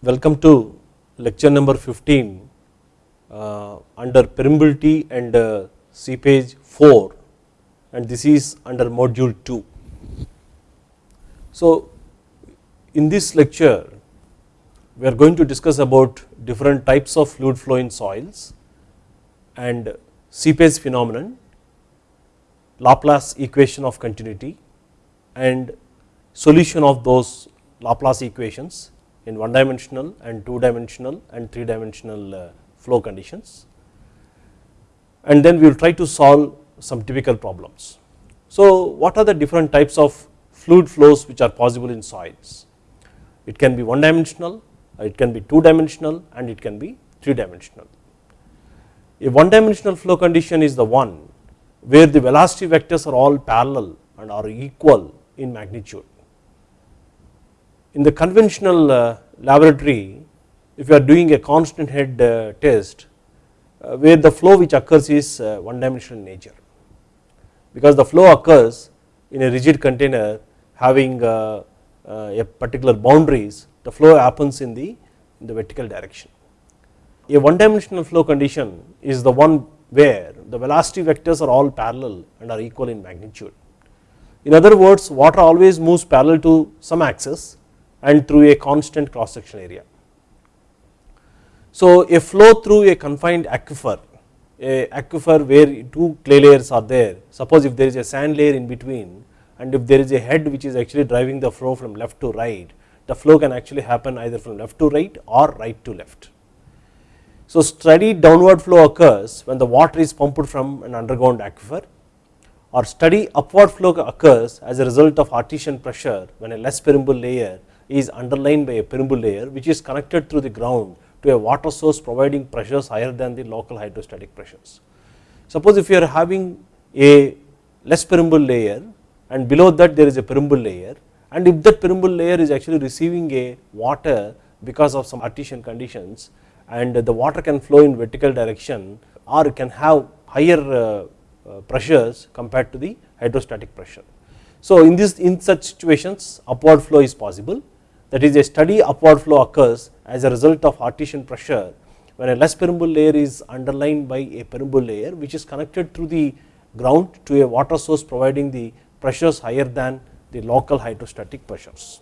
Welcome to lecture number 15 uh, under permeability and uh, seepage 4 and this is under module 2. So, in this lecture we are going to discuss about different types of fluid flow in soils and seepage phenomenon, Laplace equation of continuity and solution of those Laplace equations in one dimensional and two dimensional and three dimensional uh, flow conditions and then we will try to solve some typical problems. So, what are the different types of fluid flows which are possible in soils? It can be one dimensional, it can be two dimensional and it can be three dimensional. A one dimensional flow condition is the one where the velocity vectors are all parallel and are equal in magnitude. In the conventional uh, laboratory, if you are doing a constant head uh, test, uh, where the flow which occurs is one dimensional nature, because the flow occurs in a rigid container having uh, a particular boundaries, the flow happens in the, in the vertical direction. A one dimensional flow condition is the one where the velocity vectors are all parallel and are equal in magnitude. In other words, water always moves parallel to some axis and through a constant cross section area. So, a flow through a confined aquifer, a aquifer where two clay layers are there, suppose if there is a sand layer in between and if there is a head which is actually driving the flow from left to right, the flow can actually happen either from left to right or right to left. So, steady downward flow occurs when the water is pumped from an underground aquifer or steady upward flow occurs as a result of artesian pressure when a less permeable layer is underlain by a permeable layer which is connected through the ground to a water source providing pressures higher than the local hydrostatic pressures. Suppose if you are having a less permeable layer and below that there is a permeable layer and if that permeable layer is actually receiving a water because of some artesian conditions and the water can flow in vertical direction or can have higher uh, uh, pressures compared to the hydrostatic pressure. So, in this in such situations upward flow is possible that is a steady upward flow occurs as a result of artesian pressure when a less permeable layer is underlined by a permeable layer which is connected through the ground to a water source providing the pressures higher than the local hydrostatic pressures.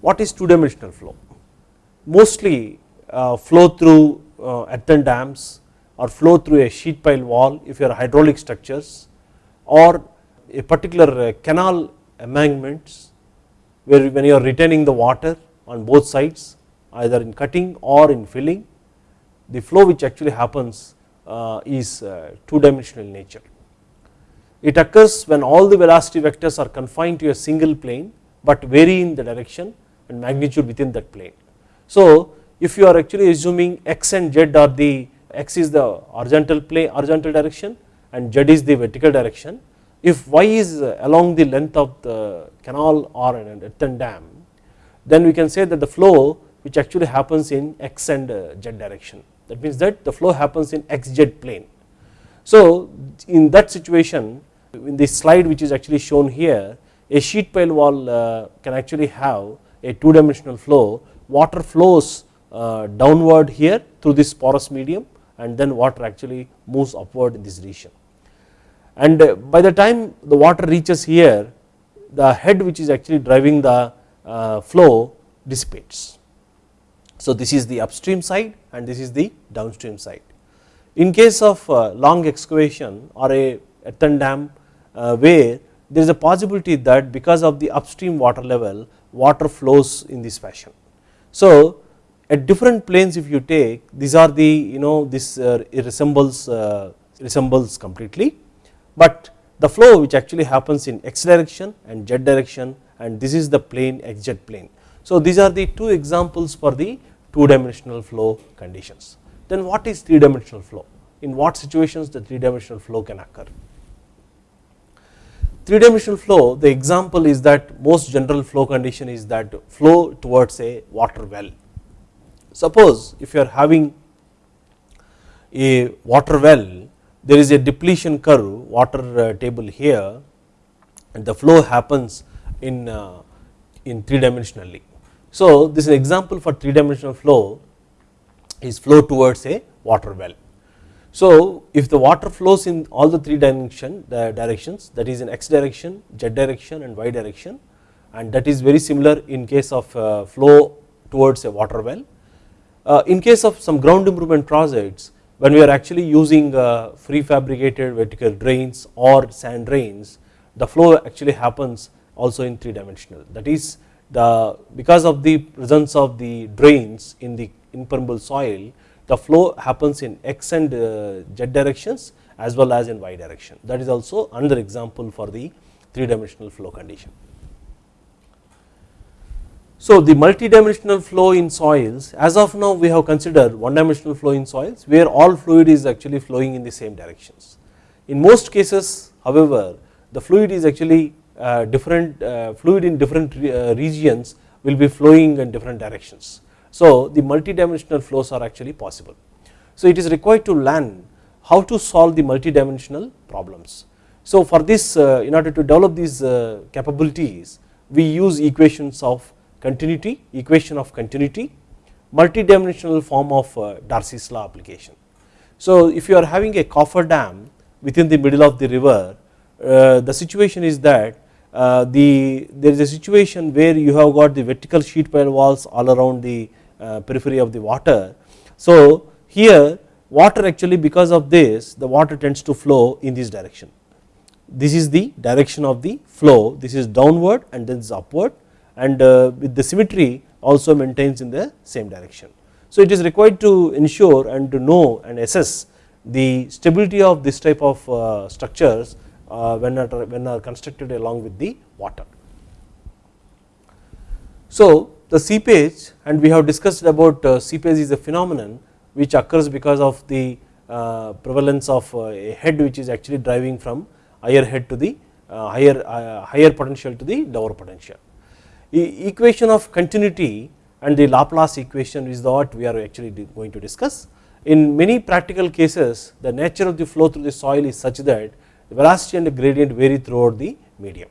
What is two dimensional flow? Mostly uh, flow through uh, earthen dams or flow through a sheet pile wall if you are hydraulic structures or a particular uh, canal embankments where when you are retaining the water on both sides either in cutting or in filling the flow which actually happens uh, is uh, two dimensional nature. It occurs when all the velocity vectors are confined to a single plane but vary in the direction and magnitude within that plane. So, if you are actually assuming x and z are the x is the horizontal plane horizontal direction and z is the vertical direction if y is along the length of the canal or an earthen dam then we can say that the flow which actually happens in x and z direction that means that the flow happens in xz plane. So, in that situation in this slide which is actually shown here a sheet pile wall uh, can actually have a two dimensional flow water flows uh, downward here through this porous medium and then water actually moves upward in this region. And uh, by the time the water reaches here the head which is actually driving the uh, flow dissipates. So, this is the upstream side and this is the downstream side. In case of uh, long excavation or a earthen dam where there is a possibility that because of the upstream water level water flows in this fashion. So, at different planes if you take these are the you know this resembles resembles completely, but the flow which actually happens in x direction and z direction and this is the plane xz plane. So, these are the two examples for the two dimensional flow conditions. Then what is three dimensional flow? In what situations the three dimensional flow can occur? Three dimensional flow the example is that most general flow condition is that flow towards a water well. Suppose if you are having a water well there is a depletion curve water uh, table here and the flow happens in, uh, in three dimensionally. So, this is an example for 3 dimensional flow is flow towards a water well. So, if the water flows in all the 3 dimension the directions that is in x direction, z direction and y direction and that is very similar in case of uh, flow towards a water well. In case of some ground improvement projects when we are actually using uh, prefabricated vertical drains or sand drains the flow actually happens also in 3 dimensional that is the because of the presence of the drains in the impermeable soil the flow happens in x and uh, z directions as well as in y direction that is also another example for the 3 dimensional flow condition. So, the multi-dimensional flow in soils as of now we have considered one dimensional flow in soils where all fluid is actually flowing in the same directions. In most cases however, the fluid is actually uh, different uh, fluid in different uh, regions will be flowing in different directions. So, the multi-dimensional flows are actually possible. So, it is required to learn how to solve the multi-dimensional problems. So, for this in order to develop these capabilities we use equations of continuity, equation of continuity, multi-dimensional form of uh, Darcy's law application. So, if you are having a coffer dam within the middle of the river, uh, the situation is that uh, the there is a situation where you have got the vertical sheet pile walls all around the periphery of the water. So, here water actually because of this the water tends to flow in this direction. This is the direction of the flow, this is downward and then this upward and uh, with the symmetry also maintains in the same direction. So, it is required to ensure and to know and assess the stability of this type of uh, structures uh, when are, when are constructed along with the water. So, the seepage and we have discussed about seepage is a phenomenon which occurs because of the prevalence of a head which is actually driving from higher head to the higher higher potential to the lower potential equation of continuity and the Laplace equation is what we are actually going to discuss. In many practical cases the nature of the flow through the soil is such that the velocity and the gradient vary throughout the medium.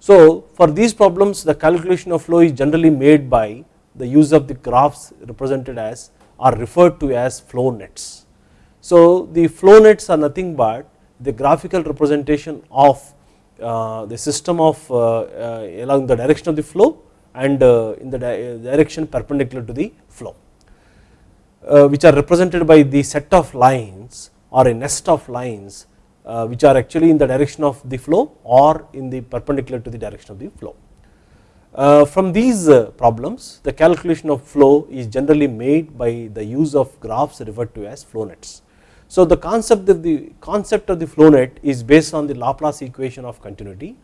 So, for these problems the calculation of flow is generally made by the use of the graphs represented as are referred to as flow nets. So, the flow nets are nothing but the graphical representation of the system of uh, uh, along the direction of the flow and in the direction perpendicular to the flow which are represented by the set of lines or a nest of lines which are actually in the direction of the flow or in the perpendicular to the direction of the flow. Uh, from these uh, problems the calculation of flow is generally made by the use of graphs referred to as flow nets. So, the concept of the concept of the flow net is based on the Laplace equation of continuity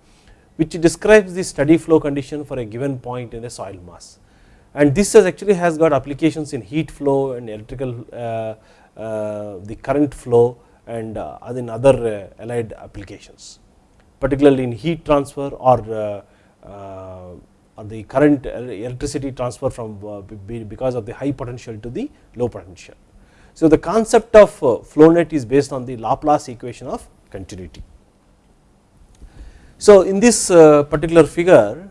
which describes the steady flow condition for a given point in a soil mass and this has actually has got applications in heat flow and electrical uh, uh, the current flow and uh, in other uh, allied applications particularly in heat transfer or, uh, uh, or the current electricity transfer from because of the high potential to the low potential. So, the concept of uh, flow net is based on the Laplace equation of continuity. So, in this uh, particular figure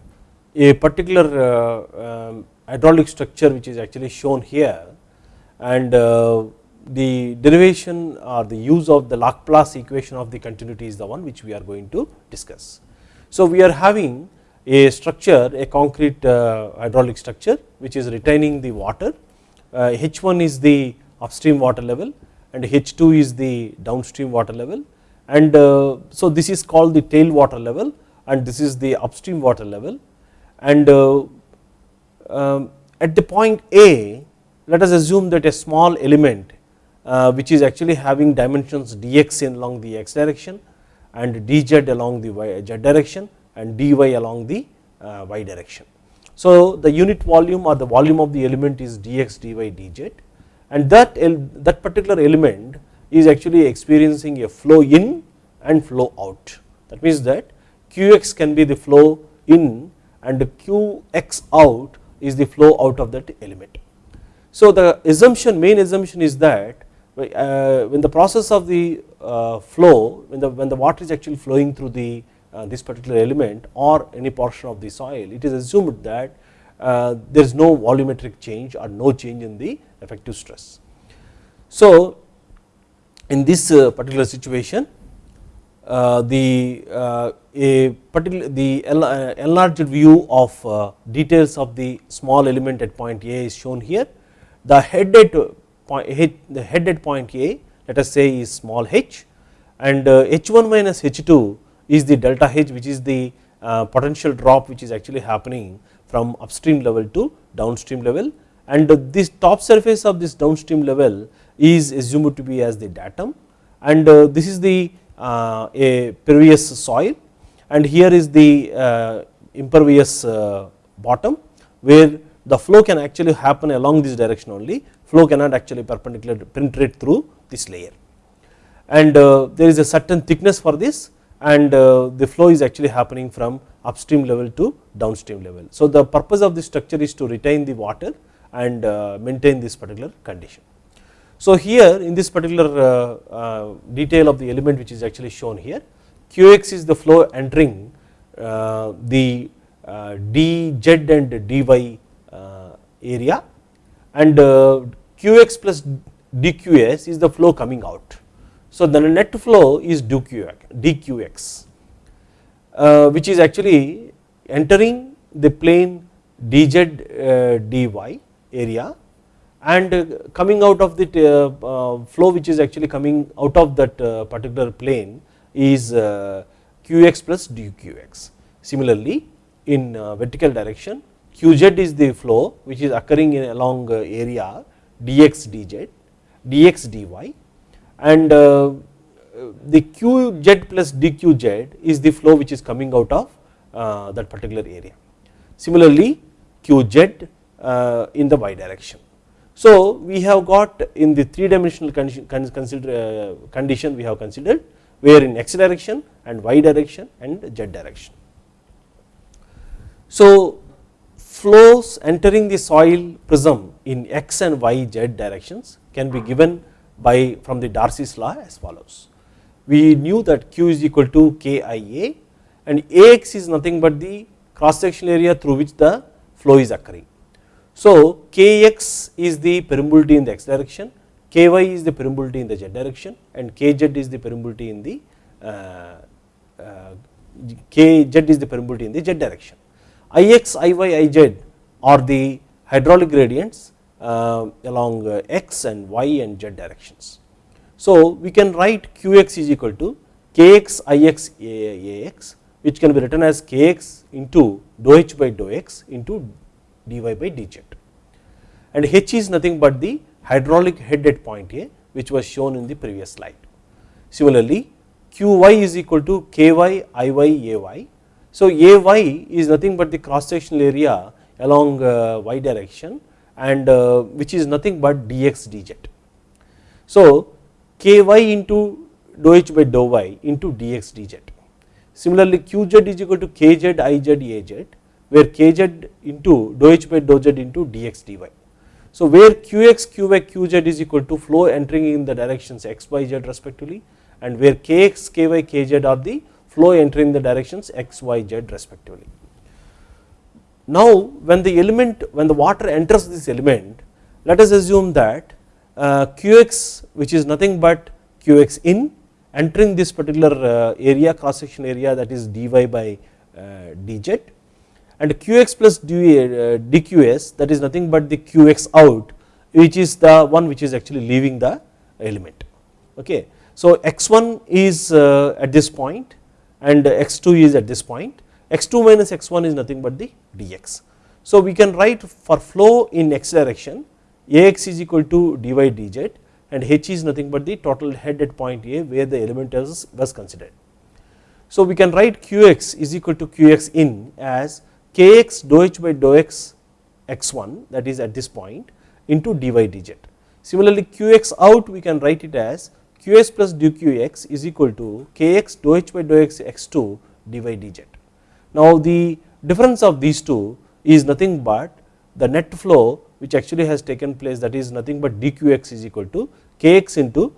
a particular uh, um, hydraulic structure which is actually shown here and the derivation or the use of the Laplace equation of the continuity is the one which we are going to discuss. So, we are having a structure a concrete hydraulic structure which is retaining the water H1 is the upstream water level and H2 is the downstream water level. And uh, so this is called the tail water level and this is the upstream water level. And uh, um, at the point A let us assume that a small element uh, which is actually having dimensions dx in along the x direction and dz along the y, z direction and dy along the y direction. So, the unit volume or the volume of the element is dx dy dz and that, that particular element is actually experiencing a flow in and flow out. That means that Qx can be the flow in and Qx out is the flow out of that element. So, the assumption main assumption is that uh, when the process of the uh, flow when the when the water is actually flowing through the uh, this particular element or any portion of the soil it is assumed that there is no volumetric change or no change in the effective stress. So, in this uh, particular situation uh, the uh, a particular the uh, enlarged view of uh, details of the small element at point A is shown here. The head at point the head at point A let us say is small h and h1 minus h2 is the delta h which is the potential drop which is actually happening from upstream level to downstream level and this top surface of this downstream level is assumed to be as the datum. And this is the uh, a pervious soil. And here is the uh, impervious uh, bottom where the flow can actually happen along this direction only. Flow cannot actually perpendicular penetrate through this layer. And there is a certain thickness for this. And the flow is actually happening from upstream level to downstream level. So, the purpose of this structure is to retain the water and maintain this particular condition. So, here in this particular uh, uh, detail of the element which is actually shown here Qx is the flow entering uh, the dz and dy area and Qx plus dqs is the flow coming out. So, the net flow is dqx which is actually entering the plane dz dy area and coming out of the uh, uh, flow which is actually coming out of that uh, particular plane is qx plus dqx. Similarly, in vertical direction qz is the flow which is occurring in along area dx dz, dx dy and the qz plus dqz is the flow which is coming out of that particular area. Similarly, qz in the y direction. So, we have got in the 3 dimensional uh, condition we have considered where in x direction and y direction and z direction. So, flows entering the soil prism in x and y z directions can be given by from the Darcy's law as follows. We knew that q is equal to kia and ax is nothing but the cross sectional area through which the flow is occurring so, Kx is the permeability in the x direction, Ky is the permeability in the z direction and Kz is the permeability in the uh, uh, Kz is the permeability in the z direction. Ix, Iy, Iz are the hydraulic gradients uh, along uh, x and y and z directions. So, we can write Qx is equal to Kx Ix Ax which can be written as Kx into dou h by dou x into dy by dz and h is nothing but the hydraulic head at point A which was shown in the previous slide. Similarly, qy is equal to ky iy ay. So, ay is nothing but the cross sectional area along uh, y direction and uh, which is nothing but dx dz. So, ky into dou h by dou y into dx dz. Similarly, qz is equal to kz iz az where kz into dou h by dou z into dx dy. So, where qx qy qz is equal to flow entering in the directions x y z respectively and where kx ky kz are the flow entering the directions x y z respectively. Now, when the element when the water enters this element let us assume that uh, qx which is nothing but qx in entering this particular uh, area cross section area that is dy by uh, dz and qx plus dqs uh, that is nothing but the qx out which is the one which is actually leaving the element. Okay. So, x1 is uh, at this point and x2 is at this point, x2 minus x1 is nothing but the dx. So, we can write for flow in x direction Ax is equal to dy dz and h is nothing but the total head at point A where the element was considered. So, we can write qx is equal to qx in as kx dou h by dou x x1 that is at this point into dy dz. Similarly, qx out we can write it as qs plus dqx is equal to kx dou h by dou x x2 dy dz. Now, the difference of these two is nothing but the net flow which actually has taken place that is nothing but dqx is equal to kx into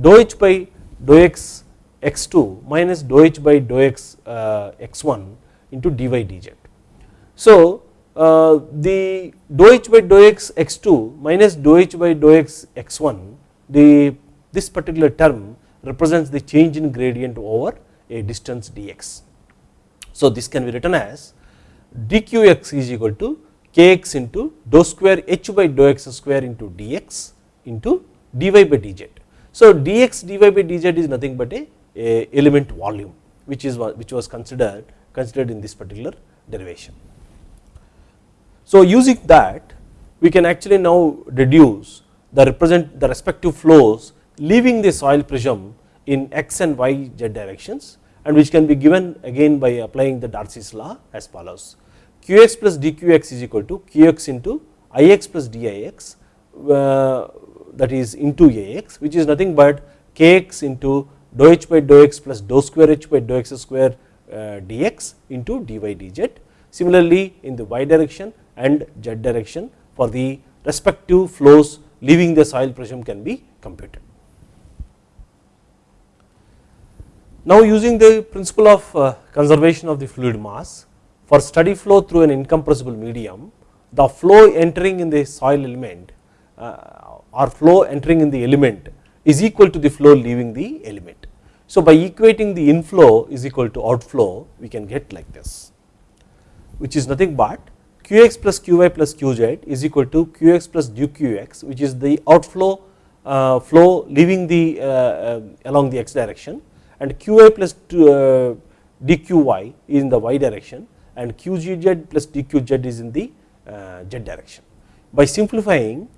dou h by dou x x2 minus dou h by dou x uh, x1 into dy dz. So, uh, the dou h by dou x x2 minus dou h by dou x x1 the this particular term represents the change in gradient over a distance dx. So this can be written as dqx is equal to kx into dou square h by dou x square into dx into dy by dz. So dx dy by dz is nothing but a, a element volume which is which was considered considered in this particular derivation. So using that we can actually now deduce the represent the respective flows leaving the soil prism in x and y z directions and which can be given again by applying the Darcy's law as follows qx plus dqx is equal to qx into ix plus dix uh, that is into ax which is nothing but kx into dou h by dou x plus dou square h by dou x square uh, dx into dy dz. Similarly, in the y direction and z direction for the respective flows leaving the soil pressure can be computed. Now using the principle of uh, conservation of the fluid mass for steady flow through an incompressible medium, the flow entering in the soil element uh, or flow entering in the element is equal to the flow leaving the element. So by equating the inflow is equal to outflow we can get like this which is nothing but qx plus qy plus qz is equal to qx plus dqx which is the outflow uh, flow leaving the uh, uh, along the x direction and qi plus uh, dqy is in the y direction and qgz plus dqz is in the uh, z direction. By simplifying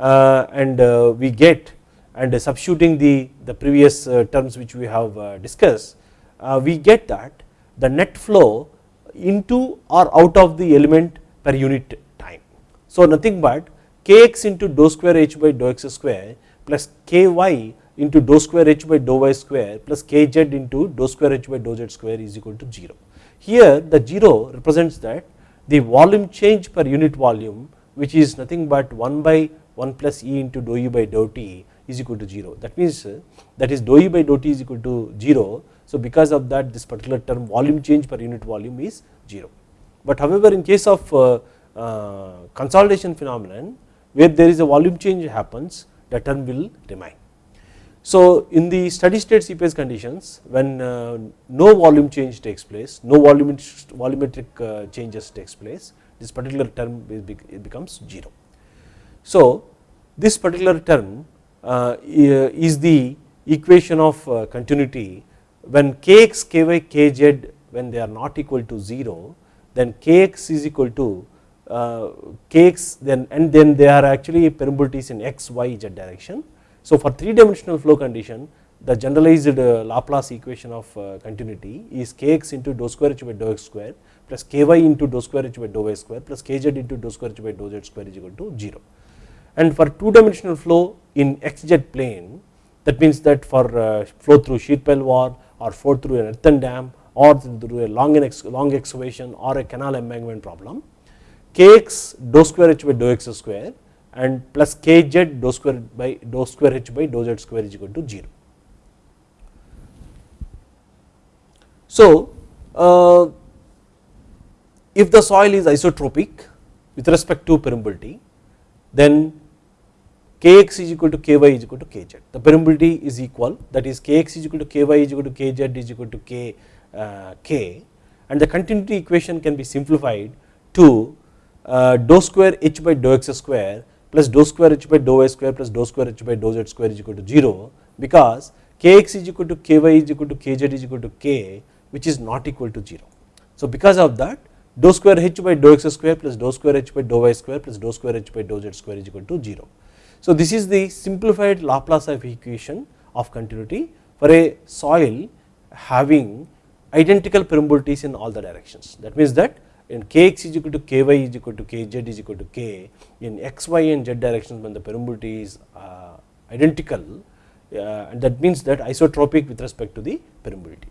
and we get and substituting the, the previous terms which we have discussed, we get that the net flow into or out of the element per unit time. So nothing but kx into dou square h by dou x square plus ky into dou square h by dou y square plus kz into dou square h by dou z square is equal to 0. Here the 0 represents that the volume change per unit volume which is nothing but 1 by 1 plus e into dou e by dou t is equal to 0. That means uh, that is dou e by dou t is equal to 0. So because of that this particular term volume change per unit volume is 0. But however in case of uh, uh, consolidation phenomenon where there is a volume change happens the term will remain. So in the steady state seepage conditions when uh, no volume change takes place, no volumetric changes takes place, this particular term it becomes 0. So this particular term is the equation of continuity when kx, ky, kz when they are not equal to 0 then kx is equal to uh, kx then and then they are actually permeabilities in x, y, z direction so for 3 dimensional flow condition the generalized uh, Laplace equation of uh, continuity is kx into dou square h by dou x square plus ky into dou square h by dou y square plus kz into dou square h by dou z square is equal to 0. And for 2 dimensional flow in xz plane that means that for uh, flow through sheet pile wall or flow through an earthen dam or through a long, long excavation or a canal embankment problem kx dou square h by dou x square and plus kz dou square by dou square h by dou z square is equal to 0. So uh, if the soil is isotropic with respect to permeability then kx is equal to ky is equal to kz the permeability is equal that is kx is equal to ky is equal to kz is equal to k k and the continuity equation can be simplified to uh, dou square h by dou x square plus dou square h by dou y square plus dou square h by dou z square is equal to 0 because kx is equal to ky is equal to kz is equal to k which is not equal to 0. So because of that dou square h by dou x square plus dou square h by dou y square plus dou square h by dou z square is equal to 0. So this is the simplified Laplace of equation of continuity for a soil having identical permeabilities in all the directions that means that in kx is equal to ky is equal to kz is equal to k in x, y and z directions when the permeability is uh, identical uh, and that means that isotropic with respect to the permeability.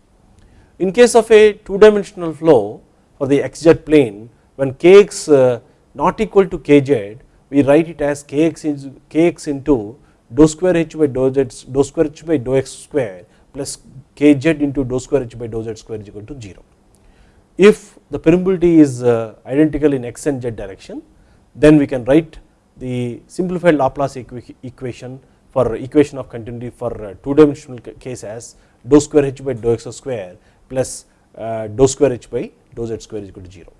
In case of a two dimensional flow for the xz plane when kx uh, not equal to kz we write it as kx, is, kx into dou square h by dou z dou square h by dou x square plus kz into dou square h by dou z square is equal to 0. If the permeability is uh, identical in x and z direction then we can write the simplified Laplace equation for equation of continuity for uh, two dimensional case as dou square h by dou x square plus uh, dou square h by dou z square is equal to 0.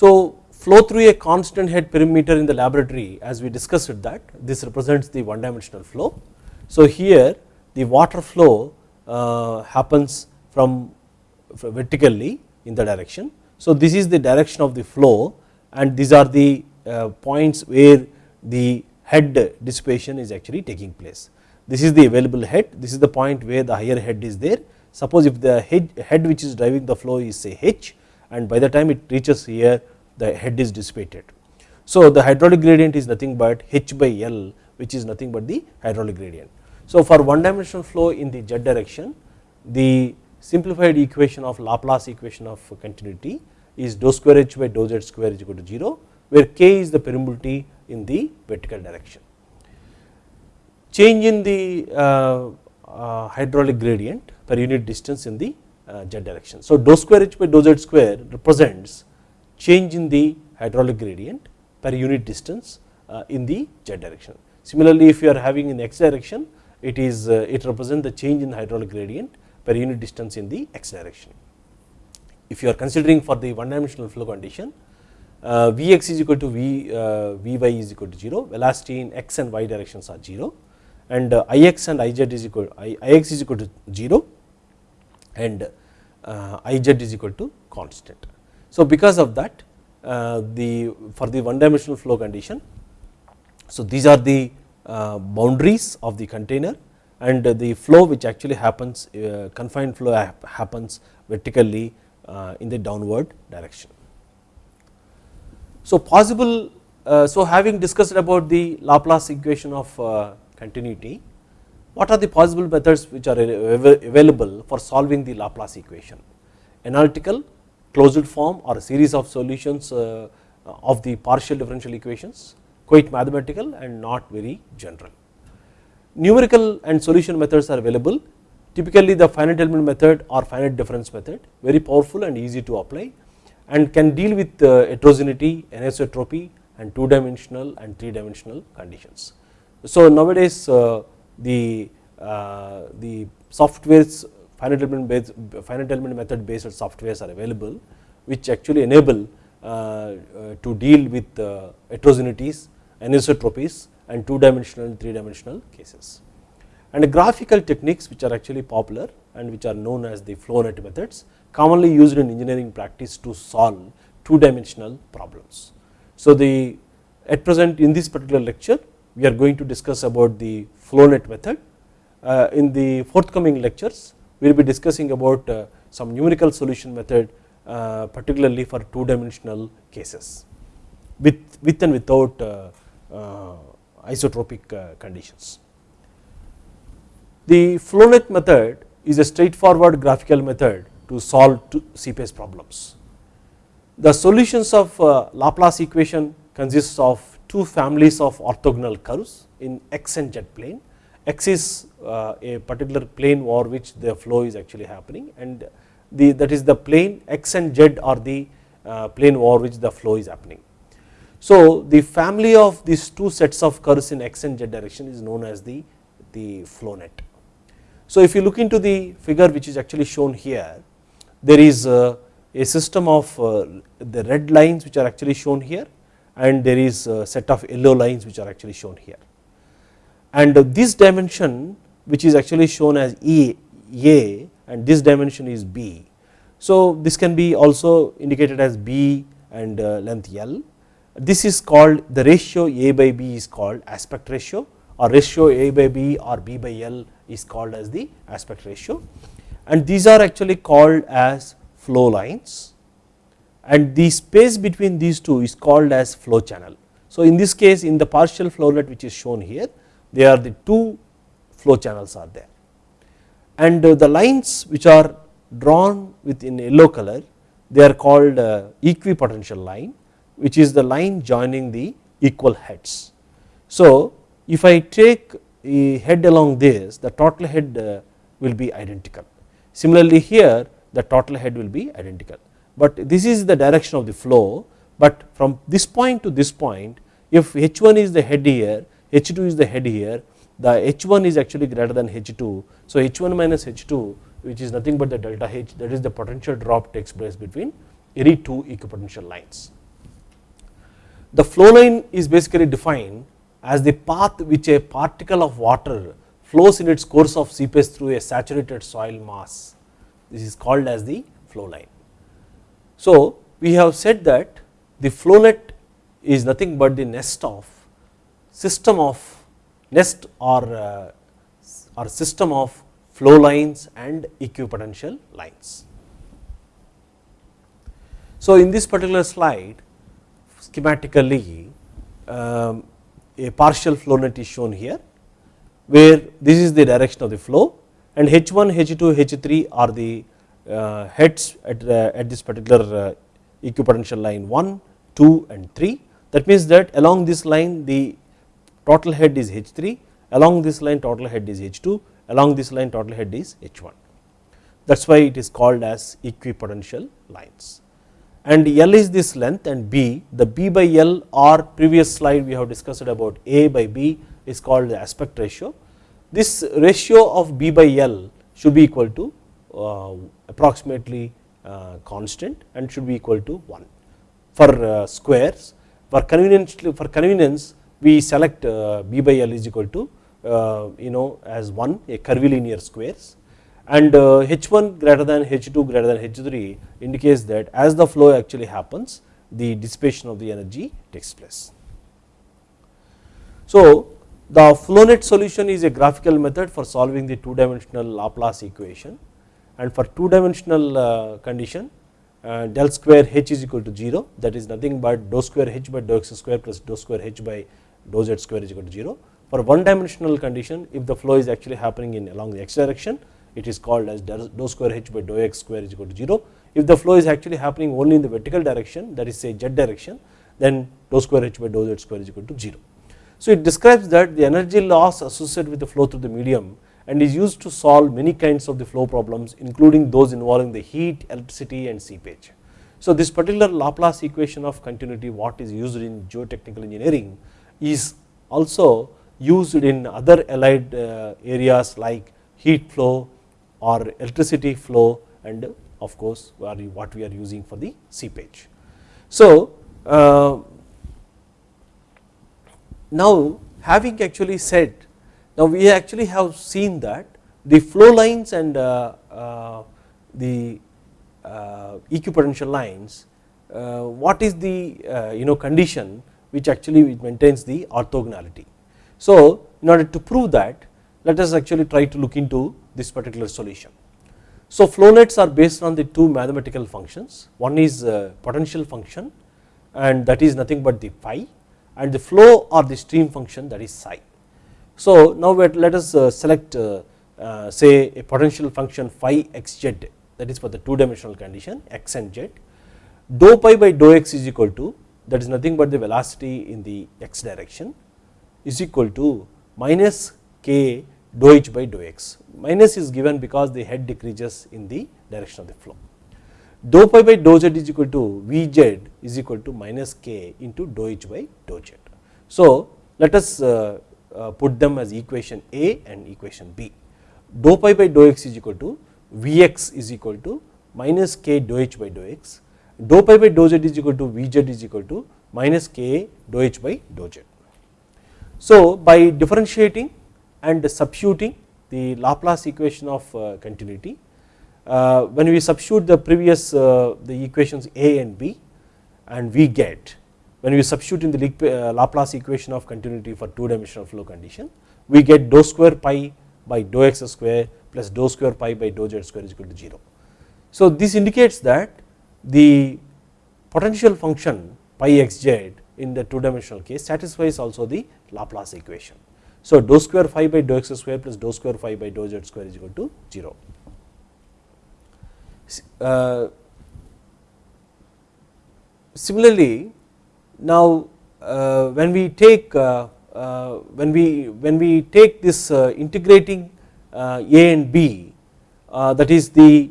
So, flow through a constant head permeameter in the laboratory as we discussed that this represents the one dimensional flow. So, here the water flow uh, happens from vertically in the direction. So, this is the direction of the flow and these are the uh, points where the head dissipation is actually taking place. This is the available head, this is the point where the higher head is there. Suppose if the head, head which is driving the flow is say h and by the time it reaches here the head is dissipated. So, the hydraulic gradient is nothing but h by L which is nothing but the hydraulic gradient. So, for one dimensional flow in the z direction the simplified equation of Laplace equation of continuity is dou square h by dou z square is equal to 0 where k is the permeability in the vertical direction. Change in the uh, uh, hydraulic gradient per unit distance in the uh, z direction. So, dou square h by dou z square represents change in the hydraulic gradient per unit distance uh, in the z direction. Similarly, if you are having in x direction it is uh, it represents the change in hydraulic gradient per unit distance in the x direction. If you are considering for the one dimensional flow condition uh, Vx is equal to V, Vy is equal to 0, velocity in x and y directions are 0 and Ix and Iz is equal I, Ix is equal to 0 and Iz is equal to constant. So, because of that uh, the for the one dimensional flow condition, so these are the uh, boundaries of the container and the flow which actually happens uh, confined flow happens vertically in the downward direction. So, possible so having discussed about the Laplace equation of continuity, what are the possible methods which are available for solving the Laplace equation? Analytical, closed form or a series of solutions uh, of the partial differential equations, quite mathematical and not very general. Numerical and solution methods are available, typically the finite element method or finite difference method, very powerful and easy to apply and can deal with uh, heterogeneity, anisotropy and two dimensional and three dimensional conditions. So, nowadays uh, the, uh, the softwares finite element based finite element method based softwares are available which actually enable uh, uh, to deal with uh, heterogeneities, anisotropies and two dimensional and three dimensional cases. And graphical techniques which are actually popular and which are known as the flow net methods commonly used in engineering practice to solve two dimensional problems. So, the at present in this particular lecture we are going to discuss about the flow net method. Uh, in the forthcoming lectures we will be discussing about uh, some numerical solution method uh, particularly for two dimensional cases with, with and without uh, isotropic conditions. The flow net method is a straightforward graphical method to solve seepage problems. The solutions of Laplace equation consists of two families of orthogonal curves in x and z plane. X is uh, a particular plane over which the flow is actually happening and the that is the plane x and z are the uh, plane over which the flow is happening. So, the family of these two sets of curves in x and z direction is known as the, the flow net. So, if you look into the figure which is actually shown here, there is a, a system of uh, the red lines which are actually shown here and there is a set of yellow lines which are actually shown here. And this dimension which is actually shown as E A and this dimension is B. So, this can be also indicated as B and uh, length L. This is called the ratio A by B is called aspect ratio or ratio A by B or B by L is called as the aspect ratio and these are actually called as flow lines and the space between these two is called as flow channel. So, in this case in the partial flow net which is shown here they are the two flow channels are there. And uh, the lines which are drawn with in yellow color they are called uh, equipotential line which is the line joining the equal heads. So, if I take a head along this the total head uh, will be identical. Similarly, here the total head will be identical, but this is the direction of the flow, but from this point to this point if H1 is the head here, H2 is the head here, the H1 is actually greater than H2. So, H1 minus H2 which is nothing but the delta H that is the potential drop takes place between any two equipotential lines. The flow line is basically defined as the path which a particle of water flows in its course of seepage through a saturated soil mass. This is called as the flow line. So, we have said that the flow net is nothing but the nest of system of nest or, uh, or system of flow lines and equipotential lines. So, in this particular slide schematically um, a partial flow net is shown here, where this is the direction of the flow and H1, H2, H3 are the uh, heads at, uh, at this particular uh, equipotential line 1, 2 and 3. That means that along this line the total head is H3, along this line total head is H2, along this line total head is H1. That is why it is called as equipotential lines. And L is this length and B, the B by L or previous slide we have discussed about A by B is called the aspect ratio. This ratio of B by L should be equal to uh, approximately uh, constant and should be equal to 1 for uh, squares. For convenience, for convenience we select uh, B by L is equal to uh, you know as 1 a curvilinear squares. And H1 uh, greater than H2 greater than H3 indicates that as the flow actually happens the dissipation of the energy takes place. So, the flow net solution is a graphical method for solving the two dimensional Laplace equation. And for two dimensional condition del square h is equal to 0 that is nothing but dou square h by dou x square plus dou square h by dou z square is equal to 0 for one dimensional condition if the flow is actually happening in along the x direction it is called as dou square h by dou x square is equal to 0. If the flow is actually happening only in the vertical direction that is say z direction then dou square h by dou z square is equal to 0. So, it describes that the energy loss associated with the flow through the medium and is used to solve many kinds of the flow problems including those involving the heat, electricity and seepage. So, this particular Laplace equation of continuity what is used in geotechnical engineering is also used in other allied uh, areas like heat flow or electricity flow and of course what we are using for the seepage. So, uh, now having actually said now we actually have seen that the flow lines and uh, the equipotential lines what is the you know condition which actually maintains the orthogonality. So, in order to prove that let us actually try to look into this particular solution. So, flow nets are based on the two mathematical functions one is uh, potential function and that is nothing but the phi and the flow or the stream function that is psi. So, now let us uh, select uh, say a potential function phi xz that is for the two dimensional condition x and z dou pi by dou x is equal to that is nothing but the velocity in the x direction is equal to minus k dou h by dou x. Minus is given because the head decreases in the direction of the flow. Dou pi by dou z is equal to V z is equal to minus k into dou h by dou z. So, let us uh, uh, put them as equation A and equation B. Dou pi by dou x is equal to V x is equal to minus k dou h by dou x. Dou pi by dou z is equal to V z is equal to minus k dou h by dou z. So, by differentiating and substituting the Laplace equation of uh, continuity. Uh, when we substitute the previous uh, the equations A and B and we get when we substitute in the Laplace equation of continuity for two dimensional flow condition we get dou square pi by dou x square plus dou square pi by dou z square is equal to 0. So, this indicates that the potential function pi x z in the two dimensional case satisfies also the Laplace equation. So, dou square phi by dou x square plus dou square phi by dou z square is equal to 0. Uh, similarly, now uh, when we take uh, uh when we when we take this uh, integrating uh, a and b that is the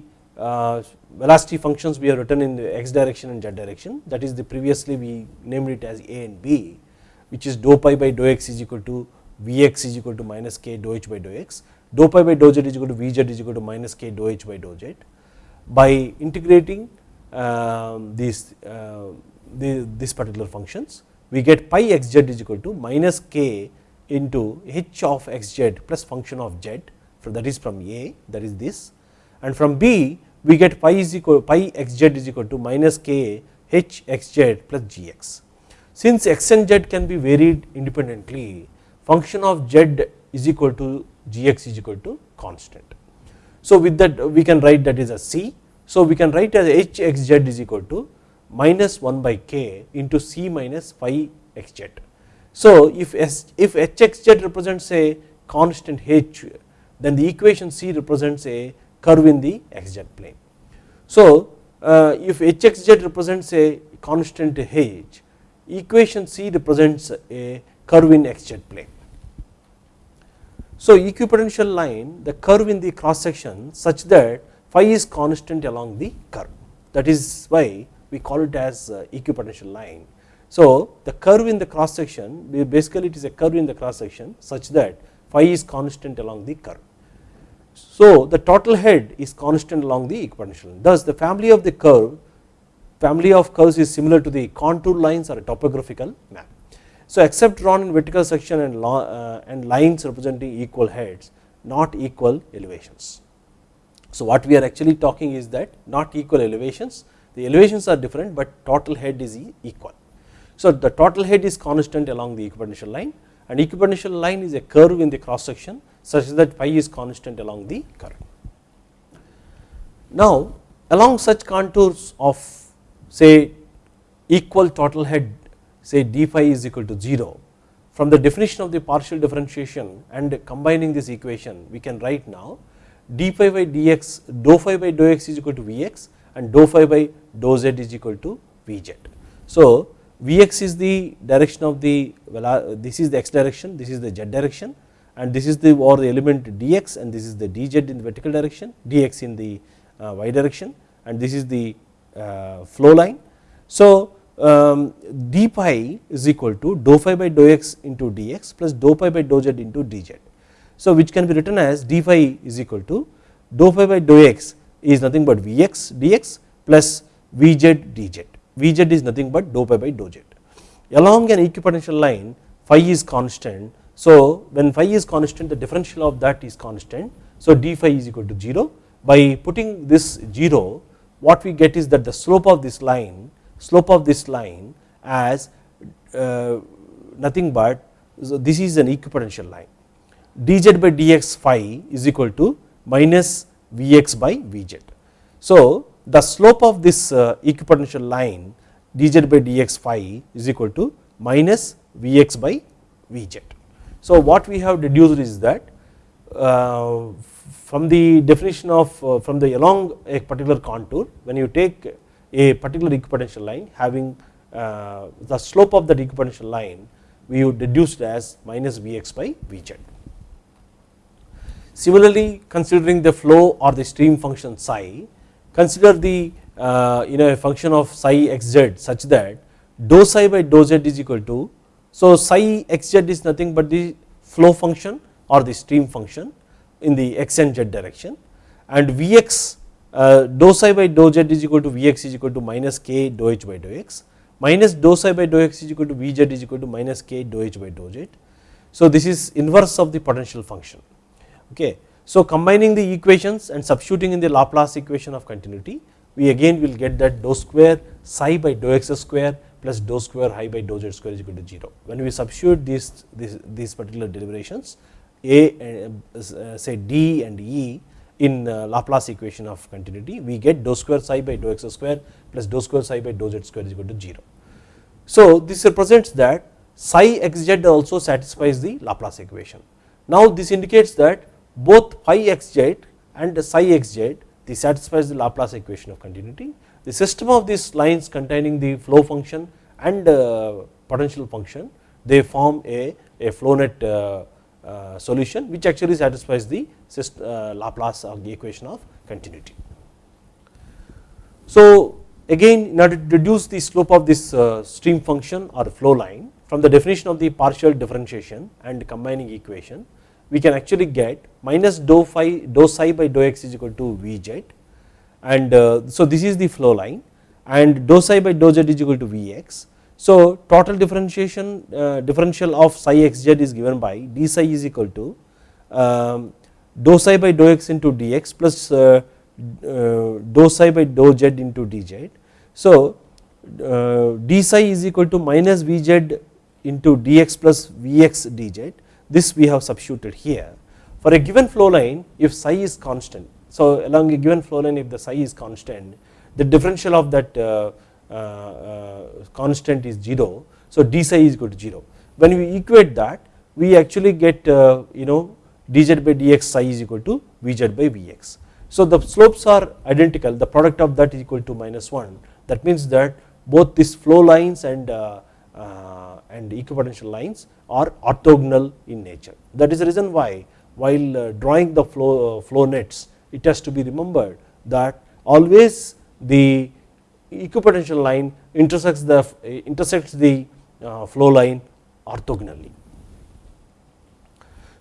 velocity functions we have written in the x direction and z direction. That is the previously we named it as a and b which is dou pi by dou x is equal to Vx is equal to minus k dou h by dou x, dou pi by dou z is equal to Vz is equal to minus k dou h by dou z. By integrating uh, these uh, the, this particular functions, we get pi xz is equal to minus k into h of xz plus function of z. That is from A that is this. And from B we get pi is equal pi xz is equal to minus k h xz plus gx. Since x and z can be varied independently function of z is equal to gx is equal to constant. So with that we can write that is a c. So we can write as h x z is equal to minus 1 by k into c minus phi x z. So if s, if h x z represents a constant h then the equation c represents a curve in the x z plane. So uh, if h x z represents a constant h equation c represents a curve in x z plane. So equipotential line the curve in the cross section such that phi is constant along the curve that is why we call it as uh, equipotential line. So the curve in the cross section basically it is a curve in the cross section such that phi is constant along the curve. So the total head is constant along the equipotential line thus the family of the curve family of curves is similar to the contour lines or a topographical map. So except drawn in vertical section and, uh, and lines representing equal heads not equal elevations. So what we are actually talking is that not equal elevations the elevations are different but total head is equal. So the total head is constant along the equipotential line and equipotential line is a curve in the cross section such that phi is constant along the curve. Now along such contours of say equal total head say d phi is equal to 0 from the definition of the partial differentiation and combining this equation we can write now d phi by dx dou phi by dou x is equal to Vx and dou phi by dou z is equal to Vz. So Vx is the direction of the well, this is the x direction this is the z direction and this is the or the element dx and this is the dz in the vertical direction dx in the uh, y direction and this is the uh, flow line. So um, d pi is equal to dou phi by dou x into dx plus dou pi by dou z into dz. So which can be written as d phi is equal to dou phi by dou x is nothing but vx dx plus vz dz, vz is nothing but dou pi by dou z. Along an equipotential line phi is constant, so when phi is constant the differential of that is constant, so d phi is equal to 0. By putting this 0 what we get is that the slope of this line slope of this line as uh, nothing but so this is an equipotential line dz by dx phi is equal to minus vx by vz. So the slope of this uh, equipotential line dz by dx phi is equal to minus vx by vz. So what we have deduced is that uh, from the definition of uh, from the along a particular contour when you take a particular equipotential line having uh, the slope of that equipotential line we would deduce it as minus Vx by Vz. Similarly considering the flow or the stream function psi consider the uh, you know a function of psi xz such that dou psi by dou z is equal to so psi xz is nothing but the flow function or the stream function in the x and z direction and Vx uh, dou psi by dou z is equal to Vx is equal to minus k dou h by dou x minus dou psi by dou x is equal to Vz is equal to minus k dou h by dou z. So this is inverse of the potential function okay. So combining the equations and substituting in the Laplace equation of continuity we again will get that dou square psi by dou x square plus dou square i by dou z square is equal to 0. When we substitute these, these, these particular deliberations a uh, say d and e in uh, Laplace equation of continuity we get dou square psi by dou x square plus dou square psi by dou z square is equal to 0. So this represents that psi xz also satisfies the Laplace equation. Now this indicates that both phi xz and psi xz this satisfies the Laplace equation of continuity. The system of these lines containing the flow function and uh, potential function they form a, a flow net uh, uh, solution which actually satisfies the Laplace of the equation of continuity. So, again in order to deduce the slope of this stream function or flow line from the definition of the partial differentiation and combining equation we can actually get minus dou phi dou psi by dou x is equal to v Vz and uh, so this is the flow line and dou psi by dou z is equal to Vx. So total differentiation uh, differential of psi xz is given by d psi is equal to um, dou psi by dou x into dx plus uh, uh, dou psi by dou z into dz. So uh, d psi is equal to minus Vz into dx plus Vx dz this we have substituted here. For a given flow line if psi is constant, so along a given flow line if the psi is constant the differential of that uh, uh, uh, constant is 0, so d psi is equal to 0. When we equate that we actually get you know dz by dx psi is equal to vz by vx. So the slopes are identical the product of that is equal to minus 1 that means that both these flow lines and uh, uh, and equipotential lines are orthogonal in nature. That is the reason why while uh, drawing the flow, uh, flow nets it has to be remembered that always the equipotential line intersects the intersects the flow line orthogonally.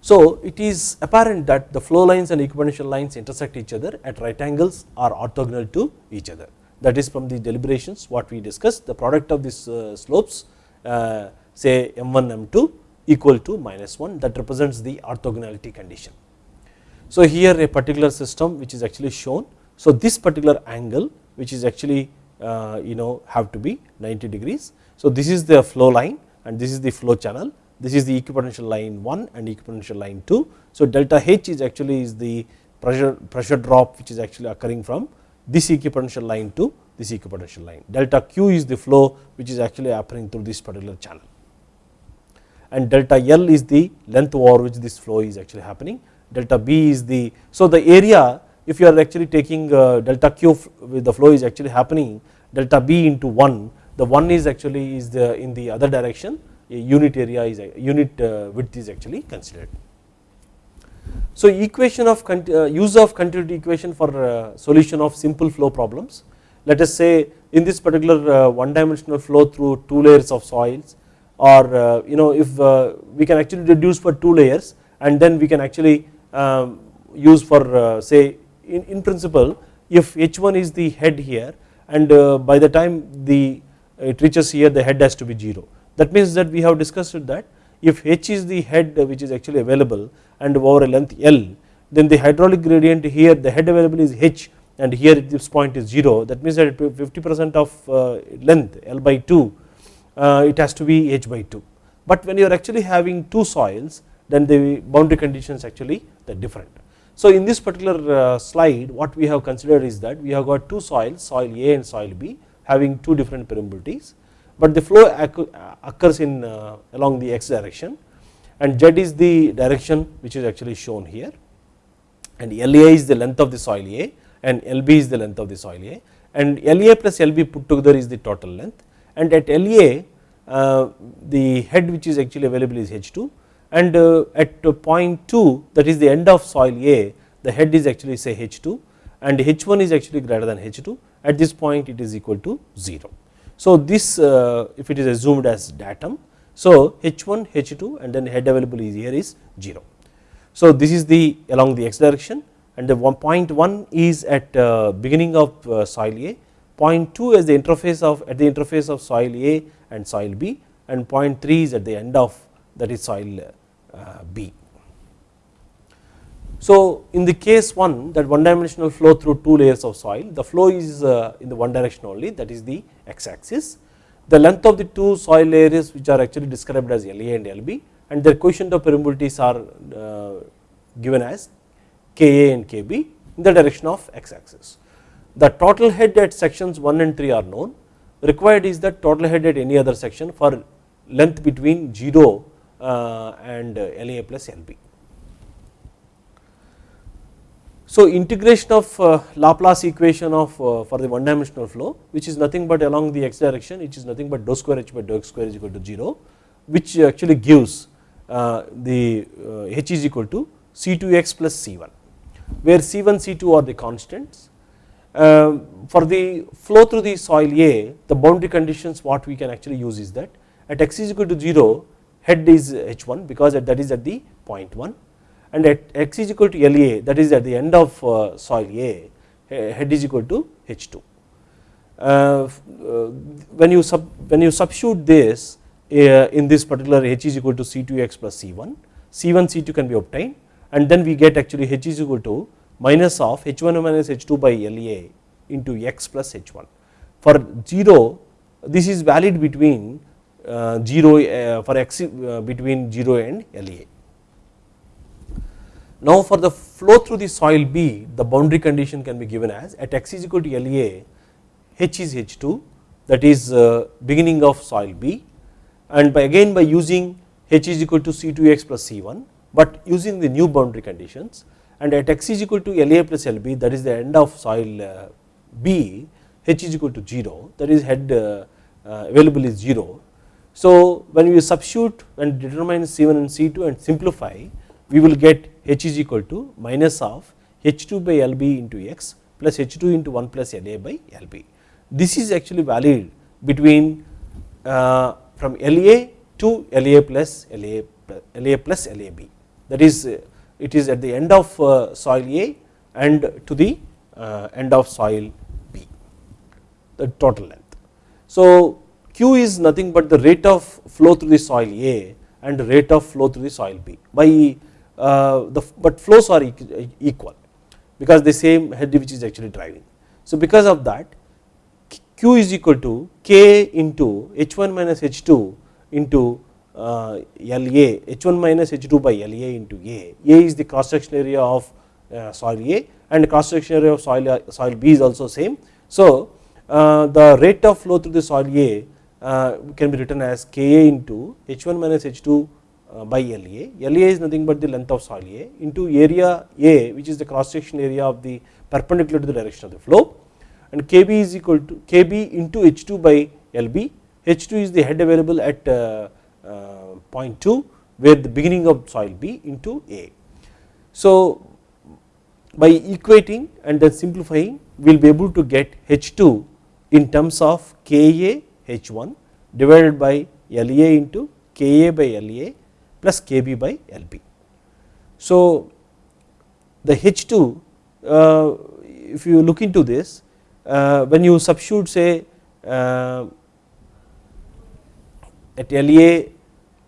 So it is apparent that the flow lines and equipotential lines intersect each other at right angles are orthogonal to each other that is from the deliberations what we discussed the product of these slopes uh, say m1 m2 equal to minus 1 that represents the orthogonality condition. So here a particular system which is actually shown. So this particular angle which is actually uh, you know have to be 90 degrees. So this is the flow line and this is the flow channel this is the equipotential line 1 and equipotential line 2. So delta H is actually is the pressure pressure drop which is actually occurring from this equipotential line to this equipotential line. Delta Q is the flow which is actually happening through this particular channel and delta L is the length over which this flow is actually happening. Delta B is the, so the area if you are actually taking uh, delta Q with the flow is actually happening delta B into 1, the 1 is actually is the in the other direction a unit area is a unit uh, width is actually considered. So equation of uh, use of continuity equation for uh, solution of simple flow problems. Let us say in this particular one dimensional flow through two layers of soils or you know if we can actually reduce for two layers and then we can actually Um, use for uh, say in, in principle if h1 is the head here and uh, by the time the uh, it reaches here the head has to be 0 that means that we have discussed that if h is the head which is actually available and over a length L then the hydraulic gradient here the head available is h and here this point is 0 that means that 50 percent of uh, length L by 2 uh, it has to be h by 2 but when you are actually having two soils then the boundary conditions actually different. So in this particular uh, slide what we have considered is that we have got two soils soil A and soil B having two different permeabilities but the flow occurs in along the x direction and z is the direction which is actually shown here and LA is the length of the soil A and LB is the length of the soil A and LA plus LB put together is the total length and at LA uh, the head which is actually available is H2 and uh, at point 2 that is the end of soil A the head is actually say H2 and H1 is actually greater than H2 at this point it is equal to 0. So this uh, if it is assumed as datum so H1, H2 and then head available is here is 0. So this is the along the x direction and the one point 1 is at uh, beginning of uh, soil A, point 2 is the interface of at the interface of soil A and soil B and point 3 is at the end of that is soil uh, B. So in the case 1 that one dimensional flow through two layers of soil the flow is uh, in the one direction only that is the x axis the length of the two soil layers which are actually described as LA and LB and their coefficient of permeabilities are uh, given as Ka and Kb in the direction of x axis. The total head at sections 1 and 3 are known required is that total head at any other section for length between 0 uh, and LA plus LB. So integration of uh, Laplace equation of uh, for the one dimensional flow which is nothing but along the x direction which is nothing but dou square h by dou x square is equal to 0 which actually gives uh, the uh, H is equal to C2x plus C1 where C1 C2 are the constants. Um, for the flow through the soil A the boundary conditions what we can actually use is that at x is equal to 0 head is H1 because that is at the point 1 and at x is equal to LA that is at the end of uh, soil A head is equal to H2. Uh, uh, when you sub when you substitute this in this particular H is equal to C2x plus C1, C1 C2 can be obtained and then we get actually H is equal to minus of H1 minus H2 by LA into x plus H1. For 0 this is valid between 0 uh, for x uh, between 0 and LA. Now for the flow through the soil B the boundary condition can be given as at x is equal to LA H is H2 that is uh, beginning of soil B and by again by using H is equal to C2x plus C1 but using the new boundary conditions and at x is equal to LA plus LB that is the end of soil uh, B H is equal to 0 that is head uh, uh, available is 0. So when we substitute and determine C1 and C2 and simplify we will get H is equal to minus of H2 by LB into X plus H2 into 1 plus LA by LB. This is actually valid between uh, from LA to LA plus LA, LA plus LAB that is uh, it is at the end of uh, soil A and to the uh, end of soil B the total length. So Q is nothing but the rate of flow through the soil A and rate of flow through the soil B by uh, the but flows are equal because the same head which is actually driving. So because of that Q is equal to K into H1 minus H2 into uh, LA H1 minus H2 by LA into A. A is the cross section area of uh, soil A and cross section area of soil, soil B is also same. So uh, the rate of flow through the soil A can be written as Ka into H1 minus H2 uh, by LA. LA is nothing but the length of soil A into area A which is the cross section area of the perpendicular to the direction of the flow and Kb is equal to Kb into H2 by Lb. H2 is the head available at uh, uh, point 2 where the beginning of soil B into A. So by equating and then simplifying we will be able to get H2 in terms of Ka H1 divided by LA into Ka by LA plus Kb by Lb. So the H2 uh, if you look into this uh, when you substitute say uh, at LA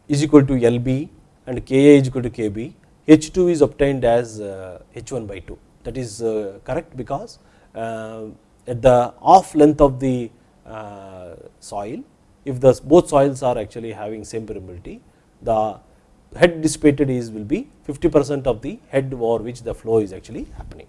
is equal to LB and Ka is equal to Kb, H2 is obtained as H1 by 2 that is correct because at the off length of the soil. If the both soils are actually having same permeability the head dissipated is will be 50 percent of the head over which the flow is actually happening.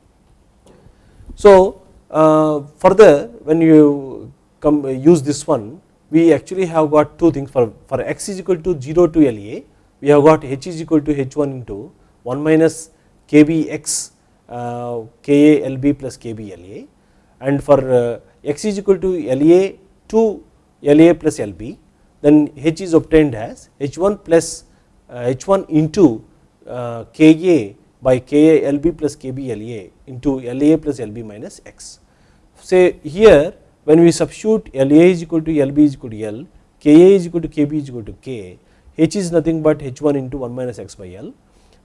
So uh, further when you come use this one we actually have got two things. For, for x is equal to 0 to LA we have got h is equal to h1 into 1 minus kbx uh, ka lb plus kb la and for uh, x is equal to la to la plus lb then h is obtained as h1 plus uh, h1 into uh, ka by Ka Lb plus Kb La into La plus Lb minus x. Say here when we substitute La is equal to Lb is equal to L, Ka is equal to Kb is equal to K, H is nothing but H1 into 1 minus x by L.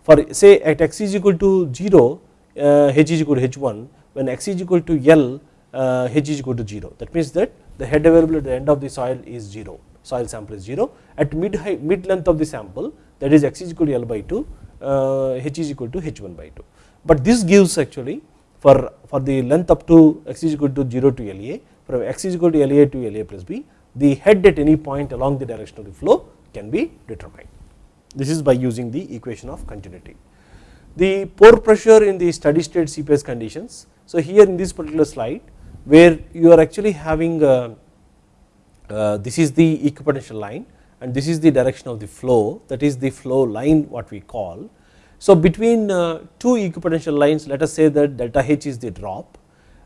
For say at x is equal to 0, uh, H is equal to H1, when x is equal to L, uh, H is equal to 0. That means that the head available at the end of the soil is 0, soil sample is 0. At mid, height, mid length of the sample that is x is equal to L by 2, uh, h is equal to h1 by 2. But this gives actually for, for the length up to x is equal to 0 to LA from x is equal to LA to LA plus B the head at any point along the direction of the flow can be determined. This is by using the equation of continuity. The pore pressure in the steady state seepage conditions. So here in this particular slide where you are actually having uh, uh, this is the equipotential line and this is the direction of the flow that is the flow line what we call. So between uh, two equipotential lines let us say that delta H is the drop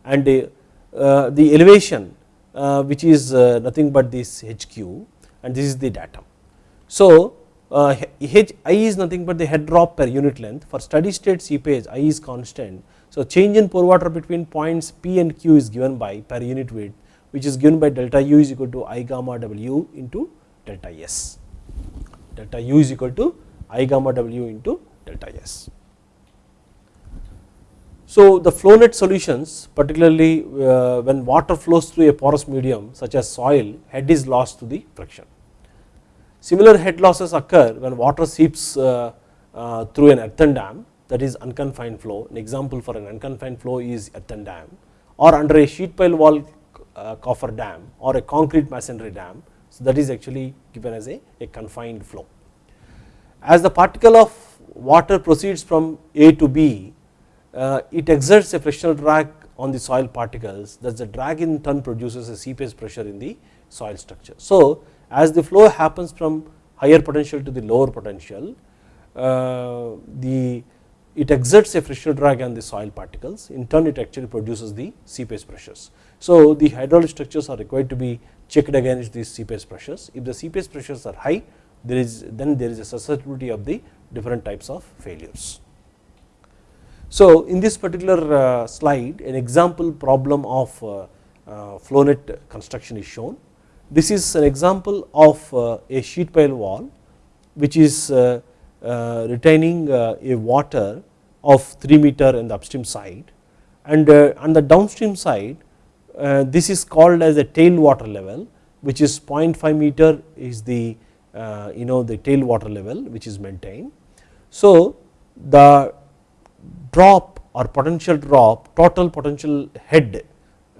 and uh, the elevation uh, which is nothing but this HQ and this is the datum. So uh, H i is nothing but the head drop per unit length for steady state seepage i is constant. So, change in pore water between points p and q is given by per unit width which is given by delta u is equal to i gamma w into delta s, delta u is equal to i gamma w into delta s. So, the flow net solutions particularly uh, when water flows through a porous medium such as soil head is lost to the friction. Similar head losses occur when water seeps uh, uh, through an earthen dam that is unconfined flow. An example for an unconfined flow is earthen dam or under a sheet pile wall uh, coffer dam or a concrete masonry dam. So, that is actually given as a, a confined flow. As the particle of water proceeds from A to B uh, it exerts a frictional drag on the soil particles that the drag in turn produces a seepage pressure in the soil structure. So, as the flow happens from higher potential to the lower potential, uh, the it exerts a frictional drag on the soil particles in turn it actually produces the seepage pressures. So, the hydraulic structures are required to be checked against these seepage pressures. If the seepage pressures are high there is then there is a susceptibility of the different types of failures. So, in this particular uh, slide an example problem of uh, uh, flow net construction is shown. This is an example of a sheet pile wall which is Uh, retaining uh, a water of 3 meter in the upstream side and uh, on the downstream side this is called as a tail water level which is 0.5 meter is the you know the tail water level which is maintained. So, the drop or potential drop total potential head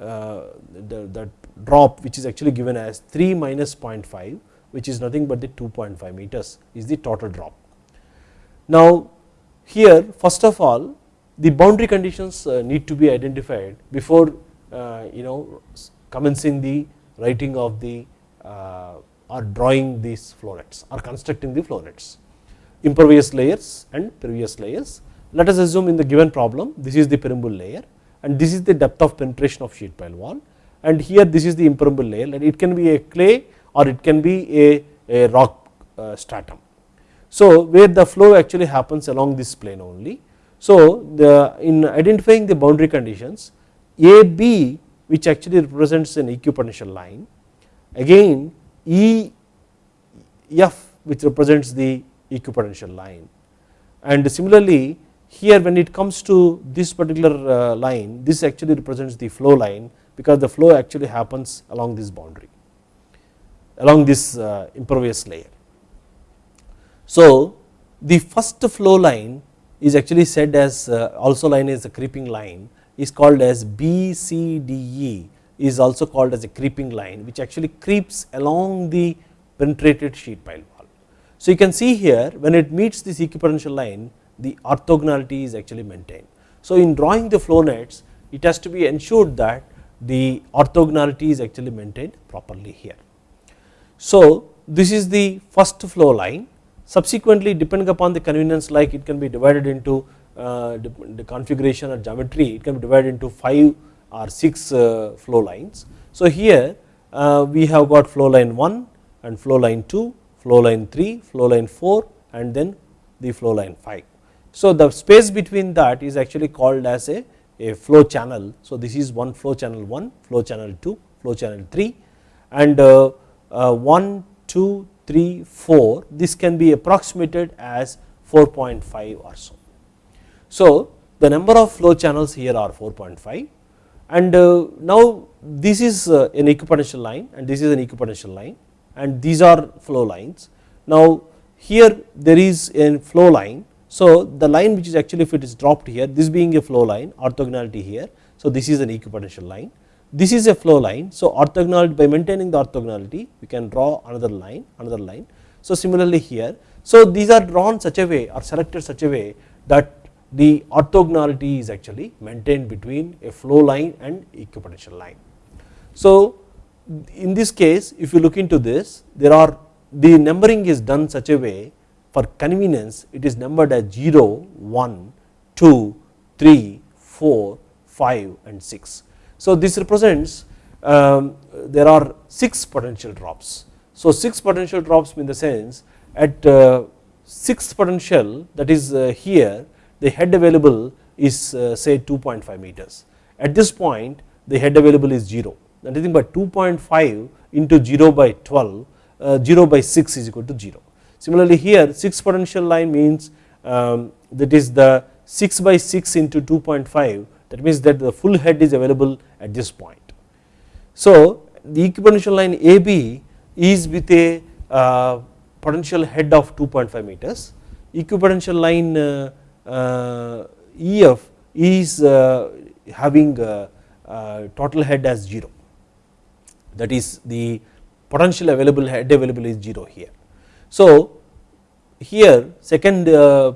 uh, the, the drop which is actually given as 3 minus 0.5 which is nothing but the 2.5 meters is the total drop. Now here first of all the boundary conditions uh, need to be identified before uh, you know commencing the writing of the uh, or drawing these flow nets or constructing the flow nets impervious layers and pervious layers. Let us assume in the given problem this is the permeable layer and this is the depth of penetration of sheet pile wall and here this is the impermeable layer and it can be a clay or it can be a, a rock stratum. So, where the flow actually happens along this plane only. So, the in identifying the boundary conditions AB which actually represents an equipotential line again EF which represents the equipotential line and similarly here when it comes to this particular uh, line this actually represents the flow line because the flow actually happens along this boundary along this uh, impervious layer. So, the first flow line is actually said as uh, also line is a creeping line is called as BCDE is also called as a creeping line which actually creeps along the penetrated sheet pile wall. So, you can see here when it meets this equipotential line the orthogonality is actually maintained. So, in drawing the flow nets it has to be ensured that the orthogonality is actually maintained properly here. So, this is the first flow line subsequently depending upon the convenience like it can be divided into uh, the configuration or geometry it can be divided into 5 or 6 uh, flow lines. So, here uh, we have got flow line 1 and flow line 2, flow line 3, flow line 4 and then the flow line 5. So, the space between that is actually called as a, a flow channel. So, this is one flow channel 1, flow channel 2, flow channel 3 and uh, uh, 1, 2, 3, 4 this can be approximated as 4.5 or so. So, the number of flow channels here are 4.5 and uh, now this is uh, an equipotential line and this is an equipotential line and these are flow lines. Now, here there is a flow line so, the line which is actually if it is dropped here this being a flow line orthogonality here. So, this is an equipotential line this is a flow line. So, orthogonality by maintaining the orthogonality we can draw another line another line. So, similarly here so these are drawn such a way or selected such a way that the orthogonality is actually maintained between a flow line and equipotential line. So, in this case if you look into this there are the numbering is done such a way for convenience it is numbered as 0, 1, 2, 3, 4, 5 and 6. So, this represents um, there are 6 potential drops. So, 6 potential drops in the sense at uh, sixth potential that is uh, here the head available is uh, say 2.5 meters. At this point the head available is 0 nothing but 2.5 into 0 by 12 uh, 0 by 6 is equal to 0. Similarly here 6 potential line means um, that is the 6 by 6 into 2.5 that means that the full head is available at this point. So the equipotential line AB is with a uh, potential head of 2.5 meters, equipotential line uh, uh, EF is uh, having uh, uh, total head as 0 that is the potential available head available is 0 here. So here second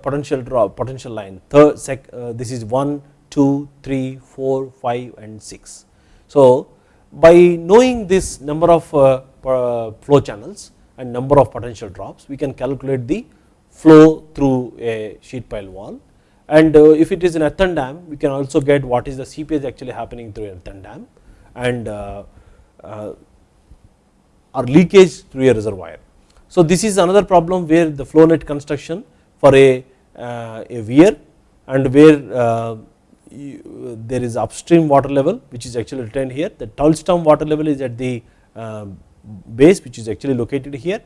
potential potential line third sec, this is 1 2 3 4 5 and 6. So by knowing this number of flow channels and number of potential drops we can calculate the flow through a sheet pile wall and uh, if it is an earthen dam we can also get what is the seepage actually happening through an earthen dam and uh, uh, or leakage through a reservoir. So this is another problem where the flow net construction for a, a weir and where you, there is upstream water level which is actually retained here the downstream water level is at the base which is actually located here.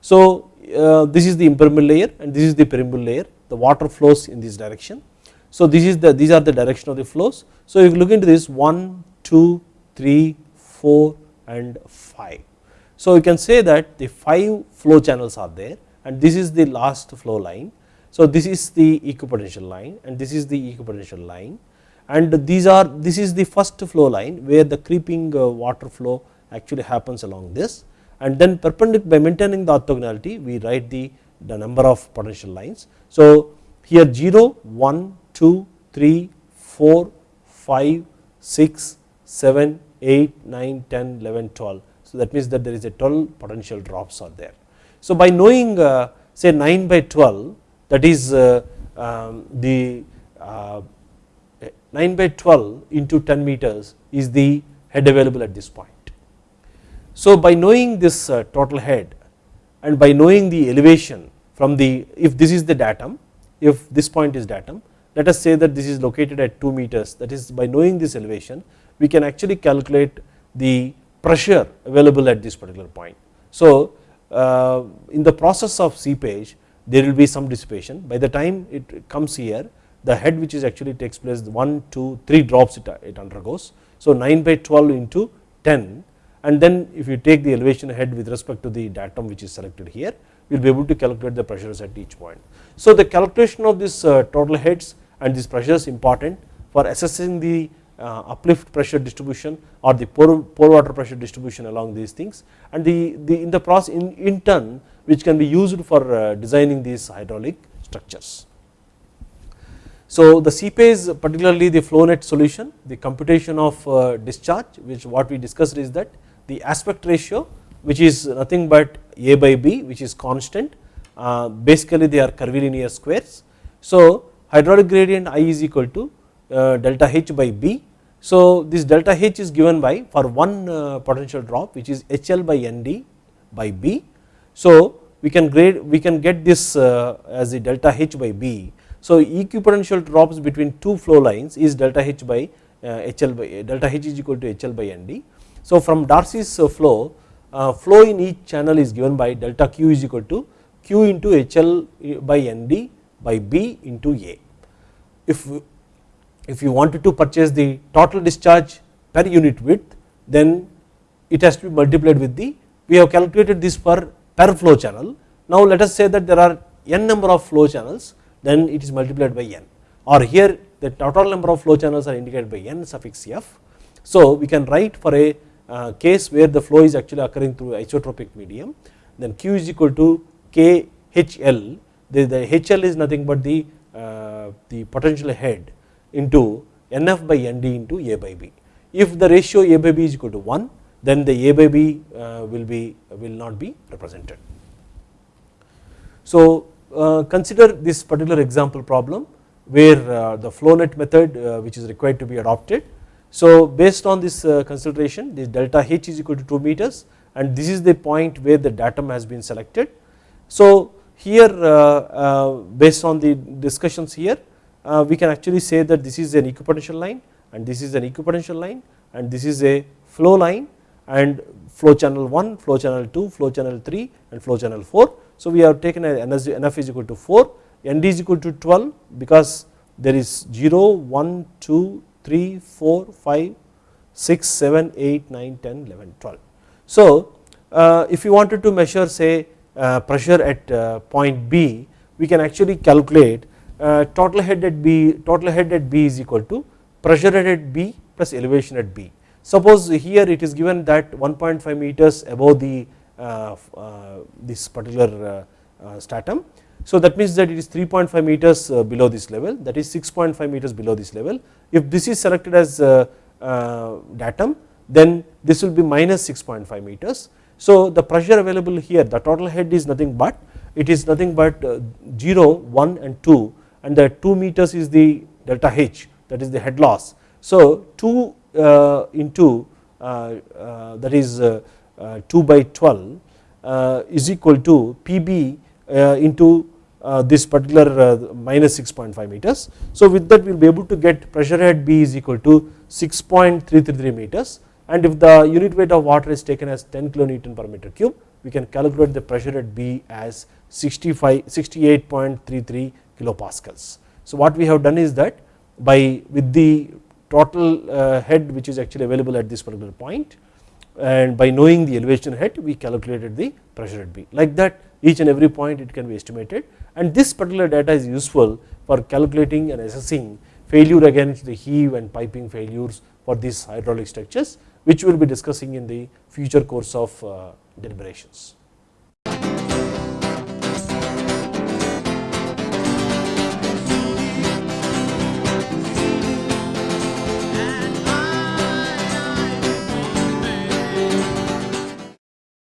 So uh, this is the impermeable layer and this is the permeable layer the water flows in this direction. So this is the these are the direction of the flows. So if you look into this 1, 2, 3, 4 and 5. So you can say that the 5 flow channels are there and this is the last flow line. So this is the equipotential line and this is the equipotential line and these are this is the first flow line where the creeping uh, water flow actually happens along this and then perpendicular by maintaining the orthogonality we write the, the number of potential lines. So here 0, 1, 2, 3, 4, 5, 6, 7, 8, 9, 10, 11, 12. So that means that there is a 12 potential drops are there. So by knowing uh, say 9 by 12 that is uh, um, the 9 by 12 into 10 meters is the head available at this point. So by knowing this uh, total head and by knowing the elevation from the if this is the datum if this point is datum let us say that this is located at 2 meters that is by knowing this elevation we can actually calculate the pressure available at this particular point. So uh, in the process of seepage there will be some dissipation by the time it comes here the head which is actually takes place 1 2 3 drops it, it undergoes. So 9 by 12 into 10 and then if you take the elevation head with respect to the datum which is selected here you will be able to calculate the pressures at each point. So the calculation of this uh, total heads and these pressures important for assessing the uh, uplift pressure distribution or the pore, pore water pressure distribution along these things and the, the in the process in, in turn which can be used for uh, designing these hydraulic structures. So the seepage particularly the flow net solution the computation of discharge which what we discussed is that the aspect ratio which is nothing but a by b which is constant uh, basically they are curvilinear squares. So hydraulic gradient I is equal to uh, delta H by B. So this delta H is given by for one uh, potential drop which is HL by ND by B. So we can grade we can get this uh, as the delta H by B. So equipotential drops between two flow lines is delta H by HL by delta H is equal to HL by ND so from Darcy's uh, flow, uh, flow in each channel is given by delta q is equal to q into HL by ND by B into A. If, if you wanted to purchase the total discharge per unit width then it has to be multiplied with the we have calculated this for per flow channel. Now let us say that there are n number of flow channels then it is multiplied by n. Or here the total number of flow channels are indicated by n suffix f. So we can write for a uh, case where the flow is actually occurring through isotropic medium. Then q is equal to khl the, the hl is nothing but the uh, the potential head into nf by nd into a by b. If the ratio a by b is equal to 1 then the a by b uh, will be will not be represented. So consider this particular example problem where uh, the flow net method uh, which is required to be adopted so based on this uh, consideration this delta H is equal to 2 meters and this is the point where the datum has been selected. So here based on the discussions here we can actually say that this is an equipotential line and this is an equipotential line and this is a flow line and flow channel 1, flow channel 2, flow channel 3 and flow channel 4. So, we have taken NF is equal to 4, ND is equal to 12 because there is 0, 1, 2, 3, 4, 5, 6, 7, 8, 9, 10, 11, 12. So, uh, if you wanted to measure say uh, pressure at uh, point B, we can actually calculate uh, total head at B, total head at B is equal to pressure head at B plus elevation at B. Suppose here it is given that 1.5 meters above the Uh, uh, this particular uh, stratum. So that means that it is 3.5 meters below this level that is 6.5 meters below this level. If this is selected as datum then this will be minus 6.5 meters. So the pressure available here the total head is nothing but it is nothing but 0, 1 and 2 and the 2 meters is the delta H that is the head loss. So 2 uh, into uh, uh, that is Uh, 2 by 12 uh, is equal to Pb uh, into this particular minus 6.5 meters. So with that we will be able to get pressure head B is equal to 6.333 meters and if the unit weight of water is taken as 10 kilonewton per meter cube we can calculate the pressure at B as 65 68.33 kilopascals. So what we have done is that by with the total uh, head which is actually available at this particular point and by knowing the elevation head we calculated the pressure at B like that each and every point it can be estimated and this particular data is useful for calculating and assessing failure against the heave and piping failures for these hydraulic structures which we will be discussing in the future course of uh, deliberations.